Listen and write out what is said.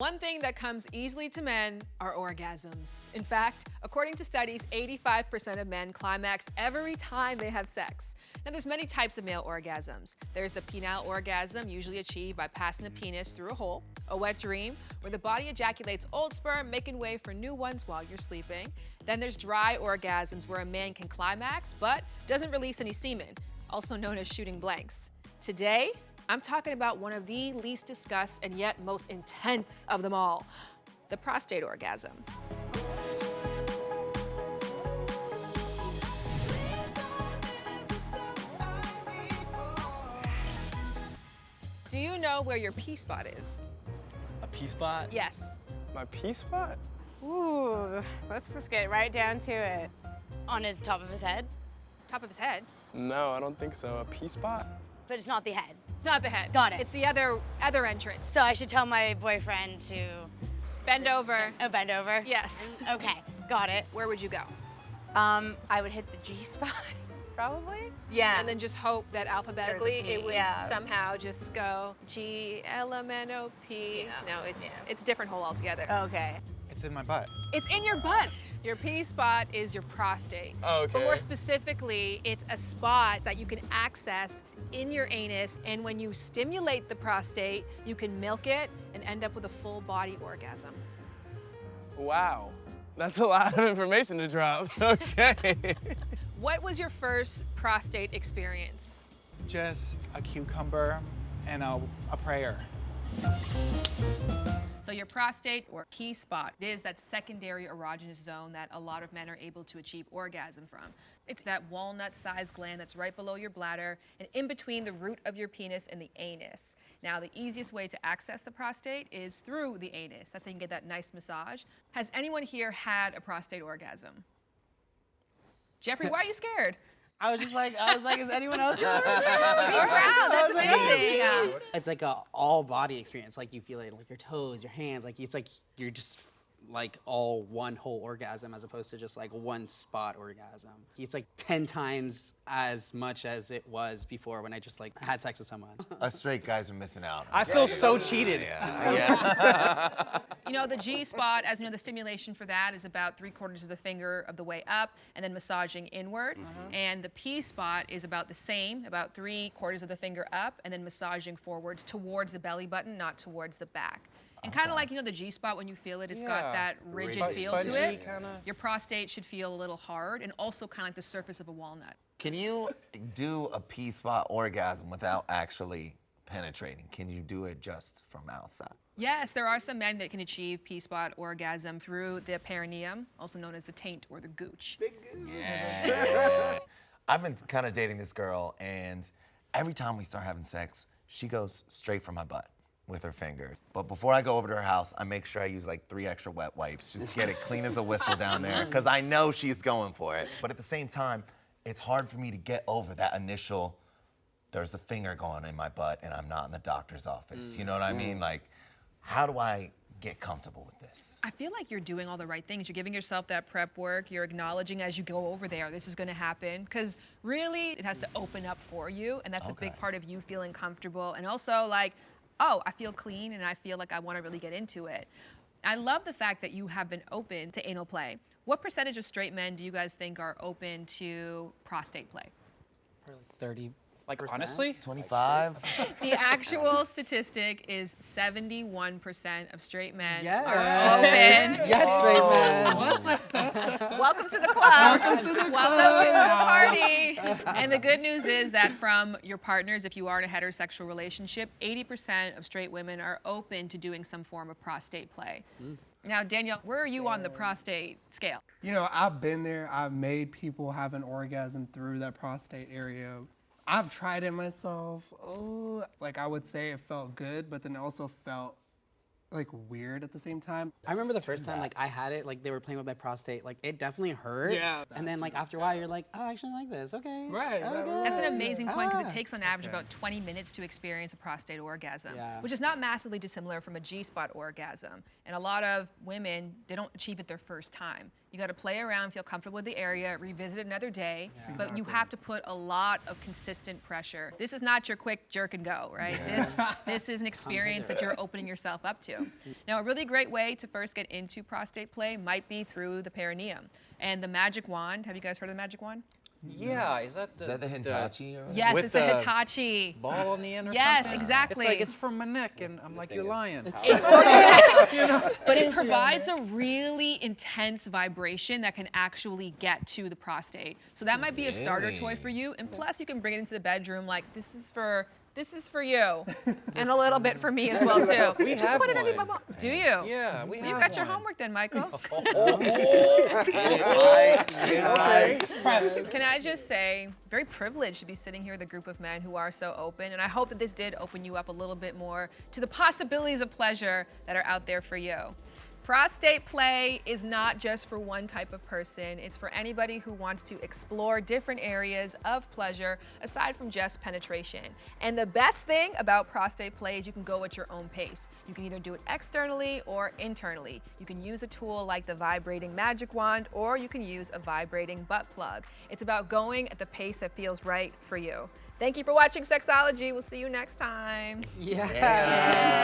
One thing that comes easily to men are orgasms. In fact, according to studies, 85% of men climax every time they have sex. Now, there's many types of male orgasms. There's the penile orgasm, usually achieved by passing the penis through a hole, a wet dream, where the body ejaculates old sperm, making way for new ones while you're sleeping. Then there's dry orgasms, where a man can climax but doesn't release any semen, also known as shooting blanks. Today, I'm talking about one of the least discussed and yet most intense of them all, the prostate orgasm. Do you know where your P-spot is? A P spot? Yes. My P spot? Ooh, let's just get right down to it. On his top of his head, Top of his head. No, I don't think so. A P spot? but it's not the head. It's not the head. Got it. It's the other other entrance. So I should tell my boyfriend to Bend over. oh, bend over? Yes. Okay, got it. Where would you go? Um, I would hit the G spot, probably. Yeah. And then just hope that alphabetically it would yeah. somehow just go G L M N O P. Yeah, No, it's yeah. it's a different hole altogether. okay. It's in my butt. It's in your butt. Your P spot is your prostate. Oh, But more specifically, it's a spot that you can access in your anus, and when you stimulate the prostate, you can milk it and end up with a full body orgasm. Wow. That's a lot of information to drop. Okay. What was your first prostate experience? Just a cucumber and a, a prayer. So your prostate or P spot is that secondary erogenous zone that a lot of men are able to achieve orgasm from. It's that walnut-sized gland that's right below your bladder and in between the root of your penis and the anus. Now, the easiest way to access the prostate is through the anus. That's how you can get that nice massage. Has anyone here had a prostate orgasm? Jeffrey, why are you scared? I was just like, I was like, is anyone else gonna Be proud, that's amazing. It's like a all body experience. Like you feel it, like your toes, your hands. Like it's like you're just like all one whole orgasm as opposed to just like one spot orgasm. It's like ten times as much as it was before when I just like had sex with someone. Us straight guys are missing out. I feel so cheated. Yeah. You know, the G spot, as you know, the stimulation for that is about three quarters of the finger of the way up and then massaging inward. Mm-hmm. And the P spot is about the same, about three quarters of the finger up and then massaging forwards towards the belly button, not towards the back. And kind of like, you know, the G spot, when you feel it, it's got that rigid Sponge- feel to it. kinda. Your prostate should feel a little hard and also kind of like the surface of a walnut. Can you do a P spot orgasm without actually penetrating? Can you do it just from outside? Yes, there are some men that can achieve P spot orgasm through the perineum, also known as the taint or the gooch. Yeah. I've been kind of dating this girl, and every time we start having sex, she goes straight for my butt with her finger. But before I go over to her house, I make sure I use like three extra wet wipes, just to get it clean as a whistle down there, because I know she's going for it. But at the same time, it's hard for me to get over that initial, there's a finger going in my butt, and I'm not in the doctor's office. You know what I mean? Mm. Like, how do I get comfortable with this? I feel like you're doing all the right things. You're giving yourself that prep work. You're acknowledging as you go over there, this is going to happen. Because really, it has to open up for you. And that's a big part of you feeling comfortable. And also, like, oh, I feel clean and I feel like I want to really get into it. I love the fact that you have been open to anal play. What percentage of straight men do you guys think are open to prostate play? Probably Thirty. Like honestly, 25? The actual statistic is 71% of straight men Yes. are open. Yes, straight men. Oh. Welcome to the club. Welcome to the party. and the good news is that from your partners, if you are in a heterosexual relationship, 80% of straight women are open to doing some form of prostate play. Mm. Now, Danielle, where are you on the prostate scale? You know, I've been there. I've made people have an orgasm through that prostate area. I've tried it myself. Oh, like I would say it felt good, but then it also felt like weird at the same time. I remember the first time like I had it, like they were playing with my prostate, like it definitely hurt. Yeah, And then like after a while, you're like, oh, I actually like this. Okay. Right, right, Okay. right. That's an amazing point because Ah. it takes on average about 20 minutes to experience a prostate orgasm, Yeah. which is not massively dissimilar from a G-spot orgasm. And a lot of women, they don't achieve it their first time. You got to play around, feel comfortable with the area, revisit it another day, but you have to put a lot of consistent pressure. This is not your quick jerk and go, right? This, this is an experience that you're opening yourself up to. Now, a really great way to first get into prostate play might be through the perineum. And the magic wand, have you guys heard of the magic wand? Yeah, is that the, Is that the Hitachi? or- Yes, it's the the Hitachi. ball on the end or Yes, something? exactly. It's like it's from my neck, and I'm like, you're lying. It's for your neck. But it provides a really intense vibration that can actually get to the prostate. So that might be a starter toy for you. And plus, you can bring it into the bedroom like this is for this is for you, and a little bit for me as well too. We Just put it in one. your Do you? Yeah, we You have got your homework then, Michael. Oh. Oh, right, Can I just say, very privileged to be sitting here with a group of men who are so open, and I hope that this did open you up a little bit more to the possibilities of pleasure that are out there for you. Prostate play is not just for one type of person, it's for anybody who wants to explore different areas of pleasure aside from just penetration. And the best thing about prostate play is you can go at your own pace. You can either do it externally or internally. You can use a tool like the vibrating magic wand or you can use a vibrating butt plug. It's about going at the pace that feels right for you. Thank you for watching Sexology. We'll see you next time. Yeah.